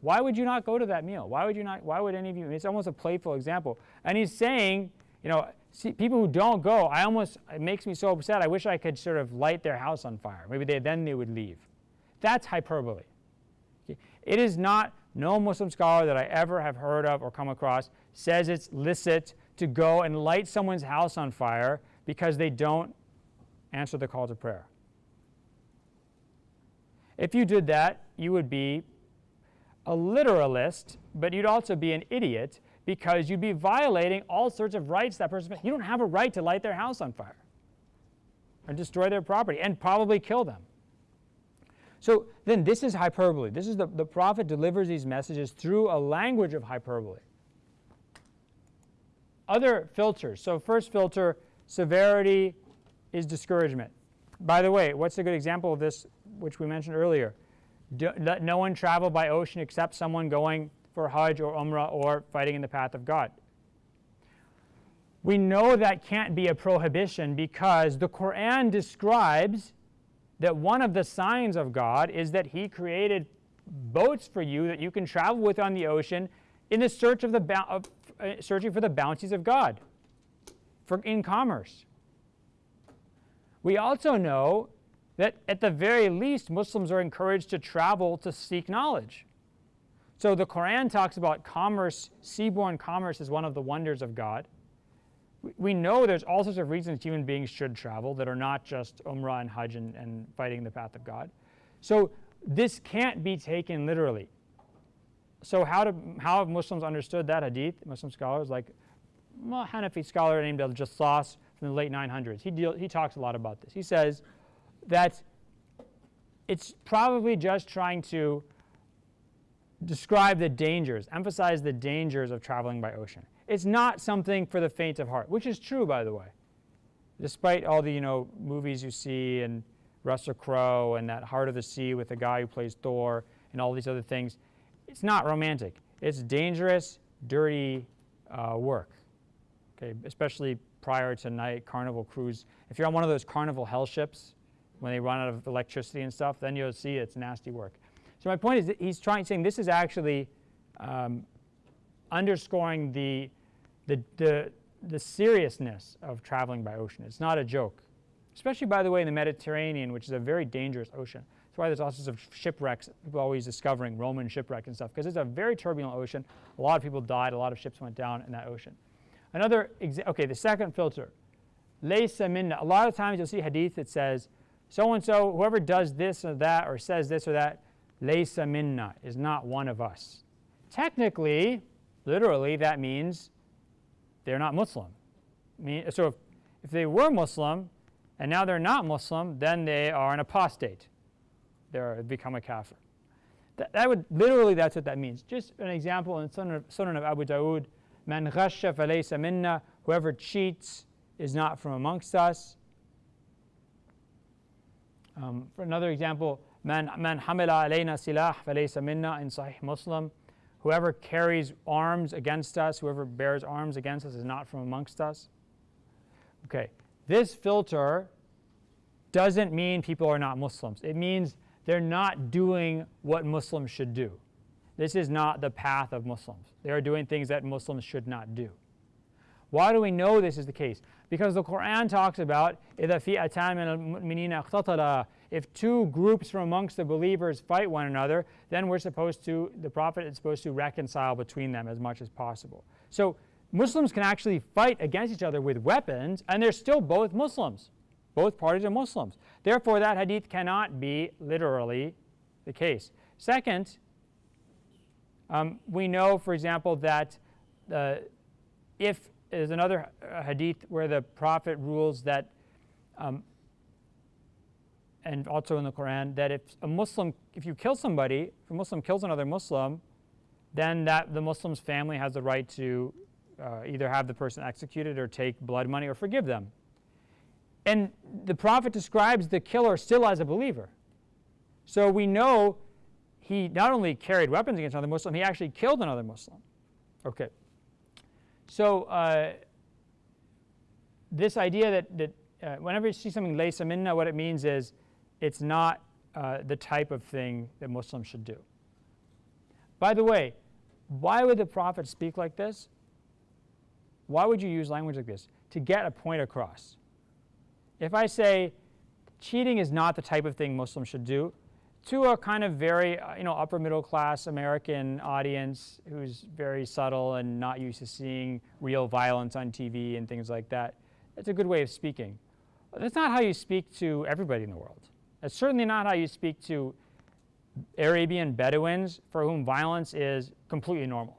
Why would you not go to that meal? Why would you not, why would any of you, it's almost a playful example. And he's saying, you know, see, people who don't go, I almost, it makes me so upset. I wish I could sort of light their house on fire. Maybe they, then they would leave. That's hyperbole. It is not, no Muslim scholar that I ever have heard of or come across says it's licit to go and light someone's house on fire because they don't answer the call to prayer. If you did that, you would be a literalist, but you'd also be an idiot because you'd be violating all sorts of rights that person. You don't have a right to light their house on fire or destroy their property and probably kill them. So then this is hyperbole. This is the, the prophet delivers these messages through a language of hyperbole. Other filters. So first filter, severity is discouragement. By the way, what's a good example of this, which we mentioned earlier? Do, let no one travel by ocean except someone going for Hajj or Umrah or fighting in the path of God. We know that can't be a prohibition because the Quran describes that one of the signs of God is that He created boats for you that you can travel with on the ocean in the search of the of, uh, searching for the bounties of God for in commerce. We also know that at the very least Muslims are encouraged to travel to seek knowledge. So the Quran talks about commerce, seaborne commerce is one of the wonders of God. We know there's all sorts of reasons human beings should travel that are not just Umrah and Hajj and, and fighting the path of God. So this can't be taken literally. So how, do, how have Muslims understood that hadith? Muslim scholars like well, Hanafi scholar named Al-Jassas from the late 900s. He, deal, he talks a lot about this. He says that it's probably just trying to describe the dangers, emphasize the dangers of traveling by ocean. It's not something for the faint of heart, which is true, by the way. Despite all the you know movies you see and Russell Crowe and that Heart of the Sea with the guy who plays Thor and all these other things, it's not romantic. It's dangerous, dirty uh, work. Okay, especially prior to night carnival cruise. If you're on one of those carnival hell ships, when they run out of electricity and stuff, then you'll see it's nasty work. So my point is that he's trying saying this is actually um, underscoring the, the, the, the seriousness of traveling by ocean. It's not a joke, especially by the way in the Mediterranean, which is a very dangerous ocean. That's why there's all sorts of shipwrecks. People always discovering Roman shipwrecks and stuff because it's a very turbulent ocean. A lot of people died. A lot of ships went down in that ocean. Another, okay, the second filter, laysa minna. A lot of times you'll see hadith that says, so-and-so, whoever does this or that or says this or that, laysa minna, is not one of us. Technically, literally, that means they're not Muslim. So if, if they were Muslim and now they're not Muslim, then they are an apostate. They're become a kafir. That, that would, literally, that's what that means. Just an example in Sunan of, Sunan of Abu Dawood, Man ghasha falaysa minna, whoever cheats is not from amongst us. Um, for another example, man, man hamila alayna silah falaysa minna in Sahih Muslim. Whoever carries arms against us, whoever bears arms against us is not from amongst us. Okay, this filter doesn't mean people are not Muslims. It means they're not doing what Muslims should do. This is not the path of Muslims. They are doing things that Muslims should not do. Why do we know this is the case? Because the Quran talks about if two groups from amongst the believers fight one another, then we're supposed to, the Prophet is supposed to reconcile between them as much as possible. So Muslims can actually fight against each other with weapons, and they're still both Muslims. Both parties are Muslims. Therefore, that hadith cannot be literally the case. Second, um, we know, for example, that uh, if there's another hadith where the Prophet rules that, um, and also in the Quran, that if a Muslim, if you kill somebody, if a Muslim kills another Muslim, then that the Muslim's family has the right to uh, either have the person executed or take blood money or forgive them. And the Prophet describes the killer still as a believer. So we know he not only carried weapons against another Muslim, he actually killed another Muslim. Okay. So uh, this idea that, that uh, whenever you see something laysa minna, what it means is it's not uh, the type of thing that Muslims should do. By the way, why would the Prophet speak like this? Why would you use language like this? To get a point across. If I say cheating is not the type of thing Muslims should do, to a kind of very uh, you know upper middle class American audience who's very subtle and not used to seeing real violence on TV and things like that, it's a good way of speaking. That's not how you speak to everybody in the world. That's certainly not how you speak to Arabian Bedouins for whom violence is completely normal.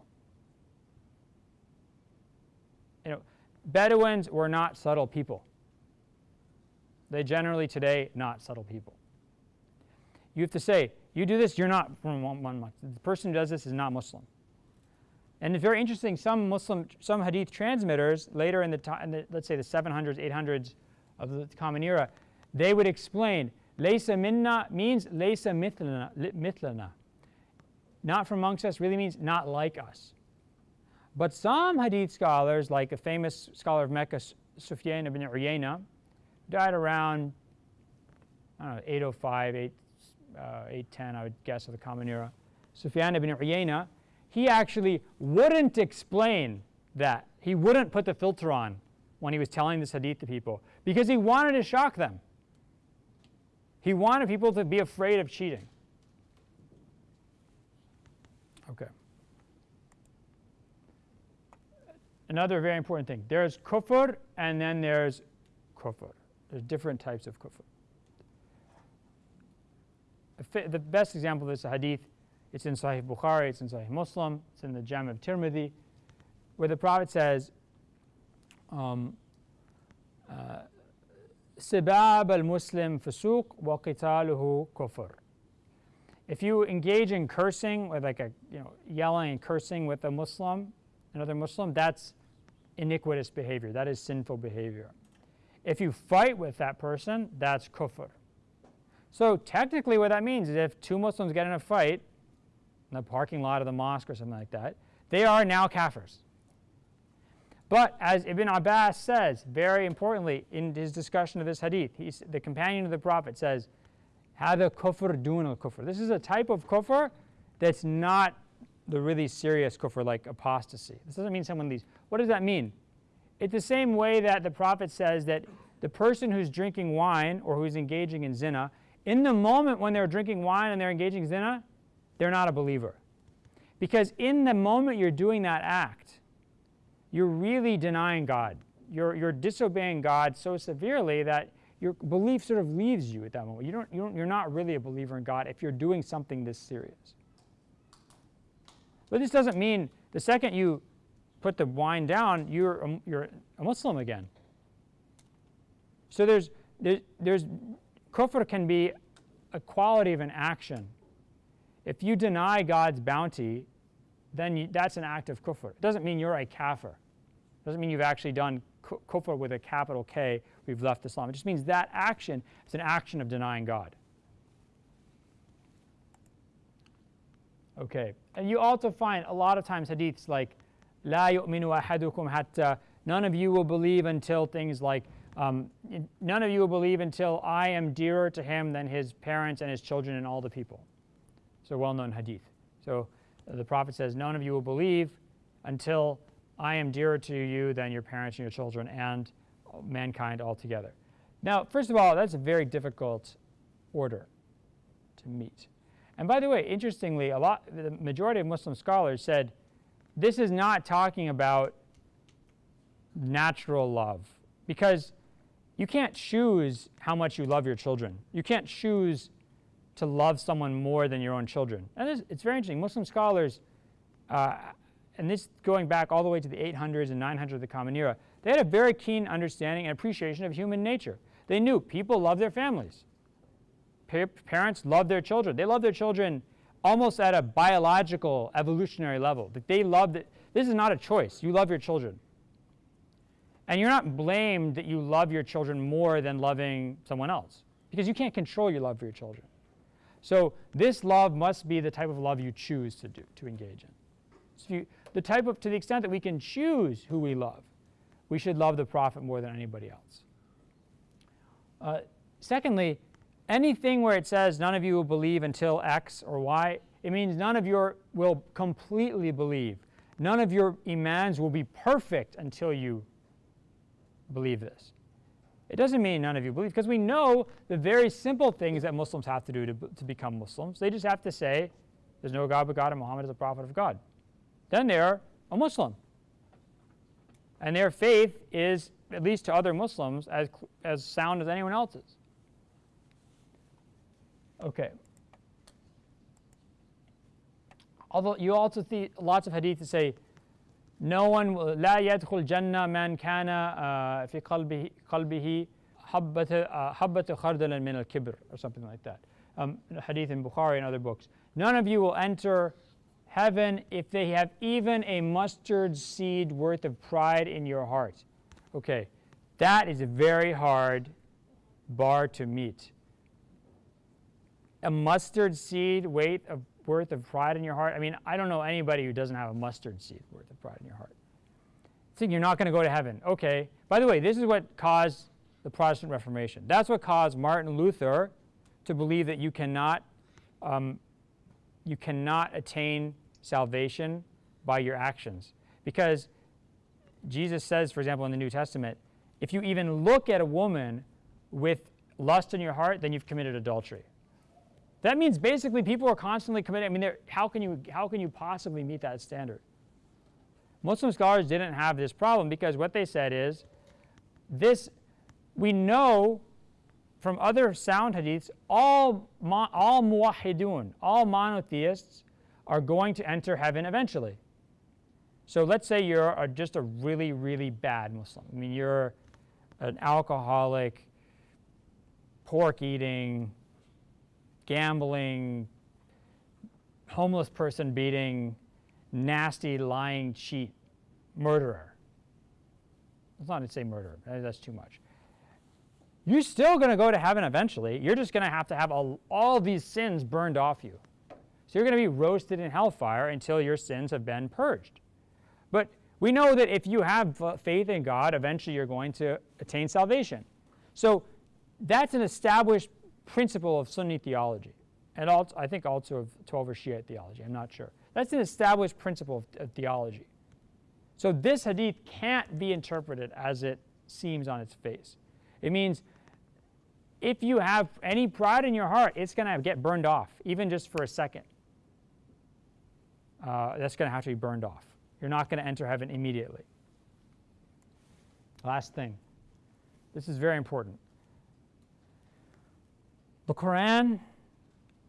You know, Bedouins were not subtle people. They generally today not subtle people. You have to say, you do this, you're not from one, one. The person who does this is not Muslim. And it's very interesting, some Muslim, some hadith transmitters later in the, time, let's say the 700s, 800s of the Common Era, they would explain, Laysa minna means laysa mithlana, mithlana. Not from amongst us really means not like us. But some hadith scholars, like a famous scholar of Mecca, Sufyan ibn Uyayna, died around, I don't know, 805, 8, uh, 810, I would guess, of the Common Era. Sufyan ibn Uyayna, he actually wouldn't explain that. He wouldn't put the filter on when he was telling this hadith to people because he wanted to shock them. He wanted people to be afraid of cheating. Okay. Another very important thing. There's kufr and then there's kufr. There's different types of kufr. The best example of this hadith, it's in Sahih Bukhari, it's in Sahih Muslim, it's in the Jam of Tirmidhi, where the Prophet says, um, uh, Sibab al-Muslim fusuq wa qitaluhu kufr. If you engage in cursing, with like a, you know, yelling and cursing with a Muslim, another Muslim, that's iniquitous behavior. That is sinful behavior. If you fight with that person, that's kufr. So technically what that means is if two Muslims get in a fight in the parking lot of the mosque or something like that, they are now kafirs. But as Ibn Abbas says, very importantly, in his discussion of this hadith, the companion of the Prophet says, Hada kufr dun al kufr. This is a type of kufr that's not the really serious kufr like apostasy. This doesn't mean someone leaves. What does that mean? It's the same way that the Prophet says that the person who's drinking wine or who's engaging in zina in the moment when they're drinking wine and they're engaging zina, they're not a believer. Because in the moment you're doing that act, you're really denying God. You're, you're disobeying God so severely that your belief sort of leaves you at that moment. You don't, you don't, you're not really a believer in God if you're doing something this serious. But this doesn't mean the second you put the wine down, you're a, you're a Muslim again. So there's, there, there's, Kufr can be a quality of an action. If you deny God's bounty, then you, that's an act of kufr. It doesn't mean you're a kafir. It doesn't mean you've actually done kufr with a capital K, we've left Islam. It just means that action is an action of denying God. Okay, and you also find a lot of times hadiths like, La yu'minu ahadukum hatta, none of you will believe until things like um, none of you will believe until I am dearer to him than his parents and his children and all the people. It's a well-known hadith. So uh, the Prophet says, none of you will believe until I am dearer to you than your parents and your children and mankind altogether. Now, first of all, that's a very difficult order to meet. And by the way, interestingly, a lot, the majority of Muslim scholars said this is not talking about natural love because you can't choose how much you love your children. You can't choose to love someone more than your own children. And it's very interesting. Muslim scholars, uh, and this going back all the way to the 800s and 900s of the Common Era, they had a very keen understanding and appreciation of human nature. They knew people love their families. Pa parents love their children. They love their children almost at a biological, evolutionary level. They love it. This is not a choice. You love your children. And you're not blamed that you love your children more than loving someone else because you can't control your love for your children. So this love must be the type of love you choose to do, to engage in. So you, the type of, to the extent that we can choose who we love, we should love the Prophet more than anybody else. Uh, secondly, anything where it says none of you will believe until X or Y, it means none of you will completely believe. None of your imans will be perfect until you believe this. It doesn't mean none of you believe, because we know the very simple things that Muslims have to do to, to become Muslims. They just have to say, there's no God but God and Muhammad is a prophet of God. Then they're a Muslim. And their faith is, at least to other Muslims, as, as sound as anyone else's. Okay. Although you also see lots of hadith that say, no one will لا يدخل جنة من كان في قلبه قلبه حبة حبة خردل من الكبر or something like that. Um, hadith in Bukhari and other books. None of you will enter heaven if they have even a mustard seed worth of pride in your heart. Okay, that is a very hard bar to meet. A mustard seed weight of worth of pride in your heart? I mean, I don't know anybody who doesn't have a mustard seed worth of pride in your heart. Think you're not going to go to heaven. Okay. By the way, this is what caused the Protestant Reformation. That's what caused Martin Luther to believe that you cannot, um, you cannot attain salvation by your actions. Because Jesus says, for example, in the New Testament, if you even look at a woman with lust in your heart, then you've committed adultery. That means basically people are constantly committing. I mean, how can, you, how can you possibly meet that standard? Muslim scholars didn't have this problem because what they said is this, we know from other sound hadiths, all, all muwahidun, all monotheists are going to enter heaven eventually. So let's say you're just a really, really bad Muslim. I mean, you're an alcoholic, pork eating, gambling, homeless person beating, nasty, lying, cheat, murderer. It's not to say murderer, eh, that's too much. You're still going to go to heaven eventually. You're just going to have to have all, all these sins burned off you. So you're going to be roasted in hellfire until your sins have been purged. But we know that if you have faith in God, eventually you're going to attain salvation. So that's an established principle of Sunni theology, and also, I think also of Twelver Shiite theology, I'm not sure. That's an established principle of, of theology. So this hadith can't be interpreted as it seems on its face. It means if you have any pride in your heart, it's going to get burned off, even just for a second. Uh, that's going to have to be burned off. You're not going to enter heaven immediately. Last thing. This is very important. The Quran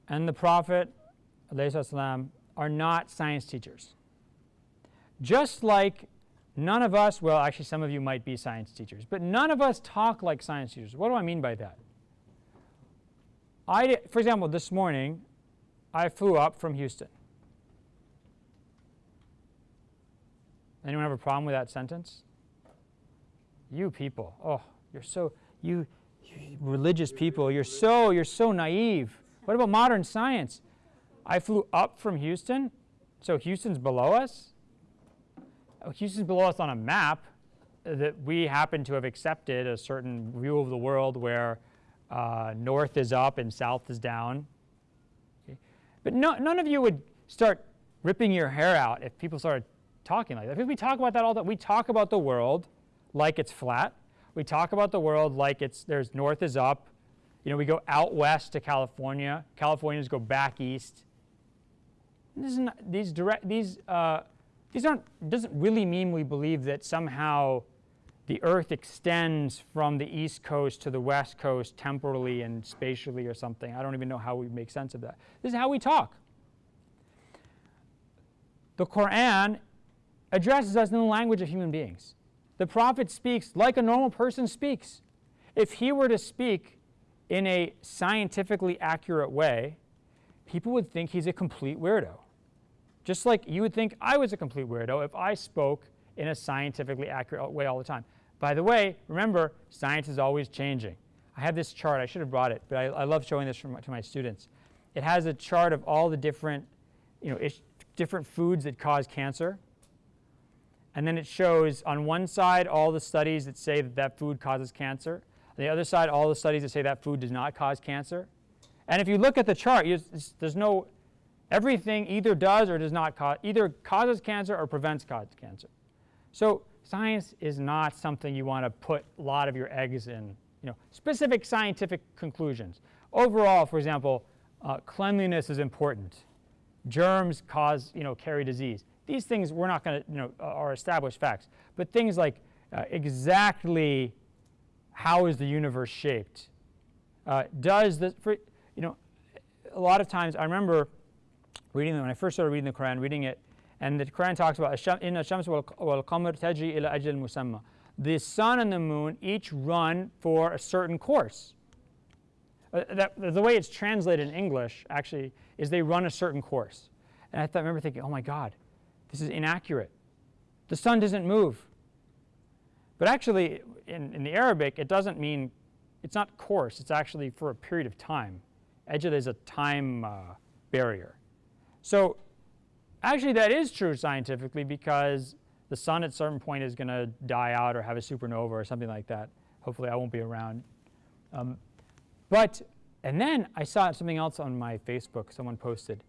and the Prophet والسلام, are not science teachers. Just like none of us, well, actually, some of you might be science teachers, but none of us talk like science teachers. What do I mean by that? I, for example, this morning, I flew up from Houston. Anyone have a problem with that sentence? You people, oh, you're so, you, religious people, you're so, you're so naive. What about modern science? I flew up from Houston, so Houston's below us. Oh, Houston's below us on a map that we happen to have accepted a certain view of the world where uh, north is up and south is down. Okay. But no, none of you would start ripping your hair out if people started talking like that. Because we talk about that all the time. We talk about the world like it's flat we talk about the world like it's there's north is up. You know, we go out west to California. Californians go back east. This not, these direct these uh, these aren't doesn't really mean we believe that somehow the Earth extends from the east coast to the west coast temporally and spatially or something. I don't even know how we make sense of that. This is how we talk. The Quran addresses us in the language of human beings. The prophet speaks like a normal person speaks. If he were to speak in a scientifically accurate way, people would think he's a complete weirdo. Just like you would think I was a complete weirdo if I spoke in a scientifically accurate way all the time. By the way, remember, science is always changing. I have this chart. I should have brought it, but I, I love showing this to my students. It has a chart of all the different, you know, different foods that cause cancer. And then it shows on one side all the studies that say that that food causes cancer, on the other side all the studies that say that food does not cause cancer. And if you look at the chart, you, there's no, everything either does or does not cause, either causes cancer or prevents cancer. So science is not something you want to put a lot of your eggs in, you know, specific scientific conclusions. Overall, for example, uh, cleanliness is important. Germs cause, you know, carry disease. These things we're not going to, you know, are established facts. But things like uh, exactly how is the universe shaped? Uh, does the, for, you know, a lot of times I remember reading when I first started reading the Quran, reading it, and the Quran talks about in الشمس والقمر تجري إلى أجل مسمى. The sun and the moon each run for a certain course. Uh, that, the way it's translated in English actually is they run a certain course. And I, thought, I remember thinking, oh my God, this is inaccurate. The sun doesn't move. But actually, in, in the Arabic, it doesn't mean, it's not course, it's actually for a period of time. Ajal is a time uh, barrier. So actually that is true scientifically because the sun at certain point is going to die out or have a supernova or something like that. Hopefully I won't be around. Um, but, and then I saw something else on my Facebook, someone posted,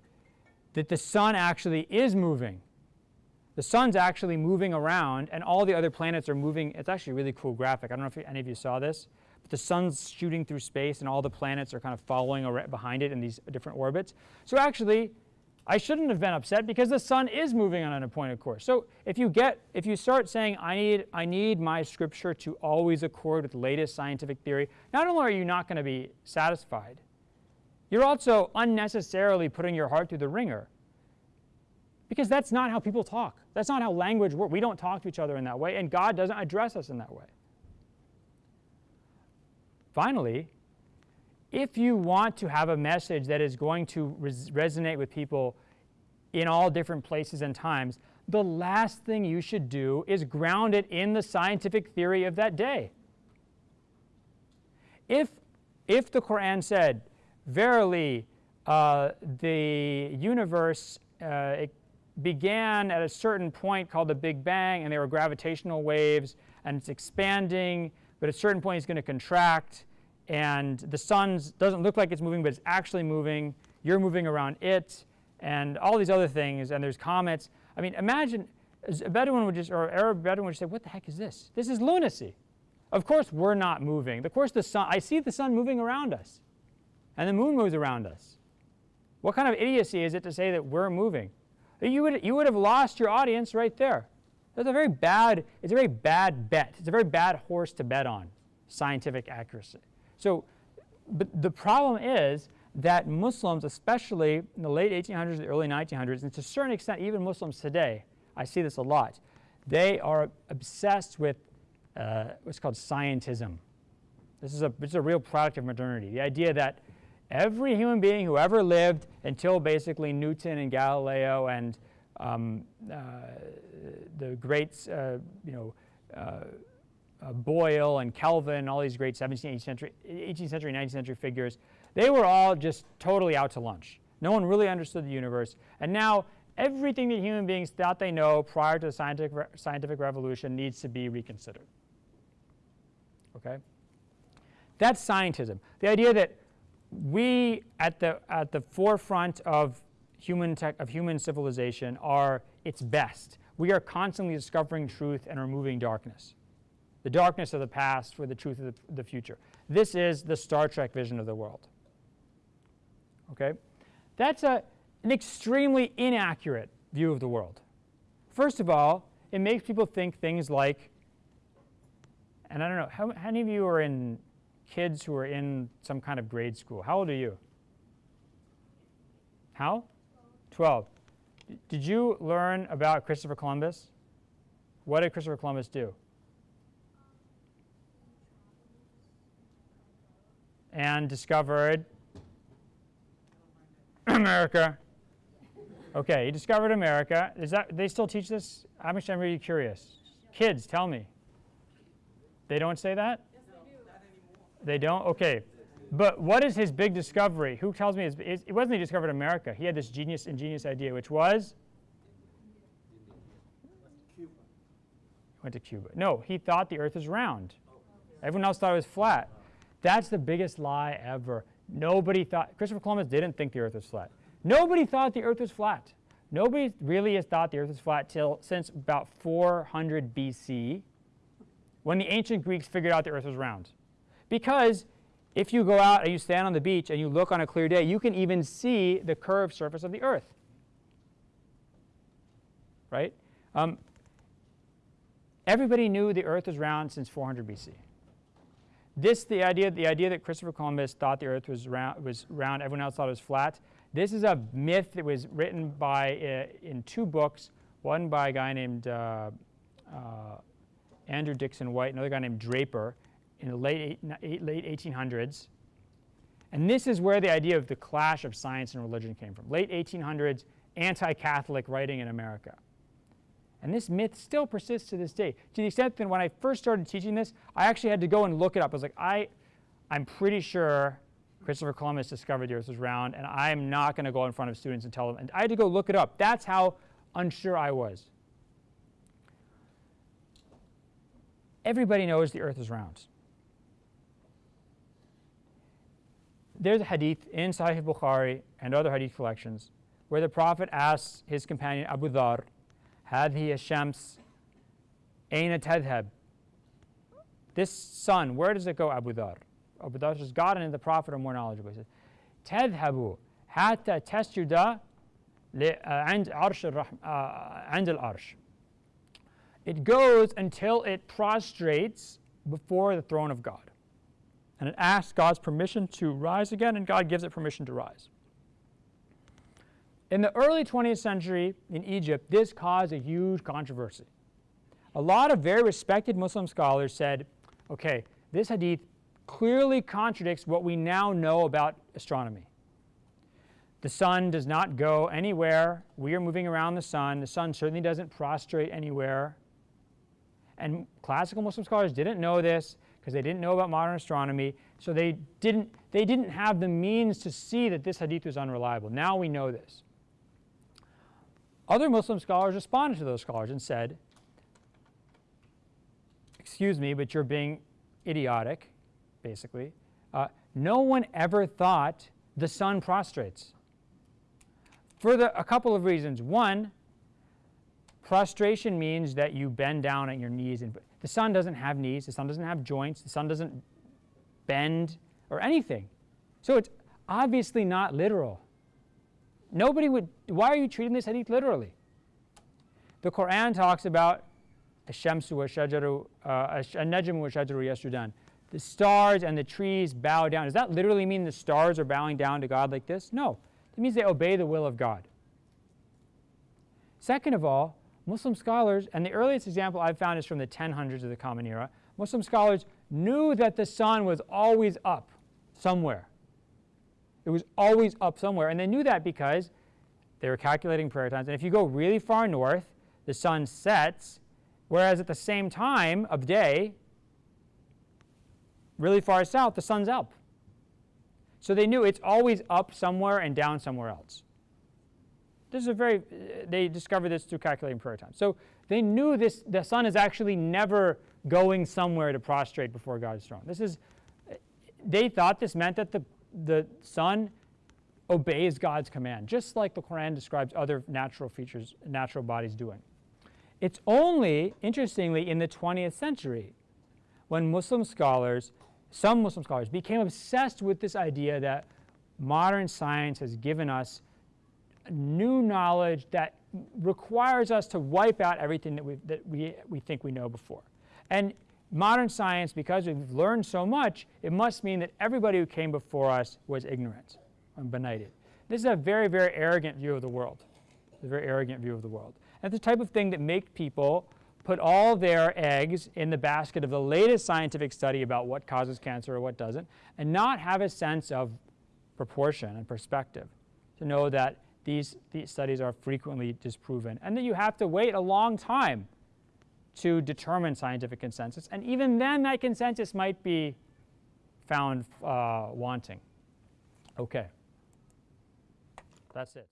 that the sun actually is moving. The sun's actually moving around and all the other planets are moving. It's actually a really cool graphic. I don't know if any of you saw this. But the sun's shooting through space and all the planets are kind of following behind it in these different orbits. So actually, I shouldn't have been upset because the sun is moving on an appointed course. So if you get, if you start saying, I need, I need my scripture to always accord with latest scientific theory, not only are you not going to be satisfied, you're also unnecessarily putting your heart through the ringer. Because that's not how people talk. That's not how language works. We don't talk to each other in that way, and God doesn't address us in that way. Finally, if you want to have a message that is going to res resonate with people in all different places and times, the last thing you should do is ground it in the scientific theory of that day. If, if the Quran said, verily, uh, the universe uh, began at a certain point called the Big Bang, and there were gravitational waves, and it's expanding, but at a certain point it's going to contract, and the sun doesn't look like it's moving, but it's actually moving. You're moving around it, and all these other things, and there's comets. I mean, imagine a Bedouin would just, or Arab Bedouin would just say, what the heck is this? This is lunacy. Of course we're not moving. Of course the sun, I see the sun moving around us, and the moon moves around us. What kind of idiocy is it to say that we're moving? You would, you would have lost your audience right there. That's a very bad, it's a very bad bet. It's a very bad horse to bet on, scientific accuracy. So but the problem is that Muslims, especially in the late 1800s, the early 1900s, and to a certain extent even Muslims today, I see this a lot, they are obsessed with uh, what's called scientism. This is, a, this is a real product of modernity. The idea that every human being who ever lived until basically Newton and Galileo and um, uh, the great, uh, you know, uh, uh, Boyle and Kelvin, all these great 17th, 18th century, 18th century, 19th century figures, they were all just totally out to lunch. No one really understood the universe. And now everything that human beings thought they know prior to the scientific, re scientific revolution needs to be reconsidered. Okay? That's scientism. The idea that we, at the, at the forefront of human, tech, of human civilization, are its best. We are constantly discovering truth and removing darkness the darkness of the past for the truth of the, the future. This is the Star Trek vision of the world. Okay? That's a, an extremely inaccurate view of the world. First of all, it makes people think things like, and I don't know, how, how many of you are in kids who are in some kind of grade school? How old are you? How? 12. Did you learn about Christopher Columbus? What did Christopher Columbus do? and discovered America. Okay, he discovered America. Is that they still teach this? I'm actually really curious. Kids, tell me. They don't say that? Yes, they do. Not anymore. They don't? Okay. But what is his big discovery? Who tells me his, it wasn't he discovered America. He had this genius ingenious idea, which was went to Cuba. No, he thought the earth is round. Everyone else thought it was flat. That's the biggest lie ever. Nobody thought, Christopher Columbus didn't think the earth was flat. Nobody thought the earth was flat. Nobody really has thought the earth was flat till since about 400 BC when the ancient Greeks figured out the earth was round. Because if you go out and you stand on the beach and you look on a clear day, you can even see the curved surface of the earth. Right? Um, everybody knew the earth was round since 400 BC. This, the idea, the idea that Christopher Columbus thought the earth was round, was round, everyone else thought it was flat, this is a myth that was written by, uh, in two books, one by a guy named uh, uh, Andrew Dickson White, another guy named Draper, in the late, eight, late 1800s. And this is where the idea of the clash of science and religion came from. Late 1800s, anti-Catholic writing in America. And this myth still persists to this day. To the extent that when I first started teaching this, I actually had to go and look it up. I was like, I, I'm pretty sure Christopher Columbus discovered the earth was round, and I'm not going to go in front of students and tell them. And I had to go look it up. That's how unsure I was. Everybody knows the earth is round. There's a hadith in Sahih Bukhari and other hadith collections where the Prophet asks his companion Abu Dhar, هذه الشمس أين تذهب? This sun, where does it go, Abu Dhar? Abu Dhar says, God and the Prophet are more knowledgeable. He says, تذهب حتى تسجد عند عرش الرحم عند العرش. It goes until it prostrates before the throne of God. And it asks God's permission to rise again, and God gives it permission to rise. In the early 20th century in Egypt, this caused a huge controversy. A lot of very respected Muslim scholars said, okay, this hadith clearly contradicts what we now know about astronomy. The sun does not go anywhere. We are moving around the sun. The sun certainly doesn't prostrate anywhere. And classical Muslim scholars didn't know this because they didn't know about modern astronomy. So they didn't, they didn't have the means to see that this hadith was unreliable. Now we know this. Other Muslim scholars responded to those scholars and said, excuse me, but you're being idiotic, basically. Uh, no one ever thought the sun prostrates. For the, a couple of reasons. One, prostration means that you bend down at your knees. And the sun doesn't have knees. The sun doesn't have joints. The sun doesn't bend or anything. So it's obviously not literal. Nobody would, why are you treating this hadith literally? The Quran talks about الشمس والشجر النجم والشجر يسجدان. The stars and the trees bow down. Does that literally mean the stars are bowing down to God like this? No. It means they obey the will of God. Second of all, Muslim scholars, and the earliest example I've found is from the 1000s of the Common Era, Muslim scholars knew that the sun was always up somewhere. It was always up somewhere. And they knew that because they were calculating prayer times. And if you go really far north, the sun sets, whereas at the same time of day, really far south, the sun's up. So they knew it's always up somewhere and down somewhere else. This is a very, they discovered this through calculating prayer time. So they knew this, the sun is actually never going somewhere to prostrate before God's throne. This is, they thought this meant that the, the sun obeys God's command, just like the Quran describes other natural features, natural bodies doing. It's only, interestingly, in the 20th century when Muslim scholars, some Muslim scholars, became obsessed with this idea that modern science has given us new knowledge that requires us to wipe out everything that, we that we, we think we know before. And modern science, because we've learned so much, it must mean that everybody who came before us was ignorant and benighted. This is a very, very arrogant view of the world. A very arrogant view of the world. That's the type of thing that makes people put all their eggs in the basket of the latest scientific study about what causes cancer or what doesn't, and not have a sense of proportion and perspective to know that these, these studies are frequently disproven and that you have to wait a long time to determine scientific consensus. And even then, that consensus might be found uh, wanting. Okay. That's it.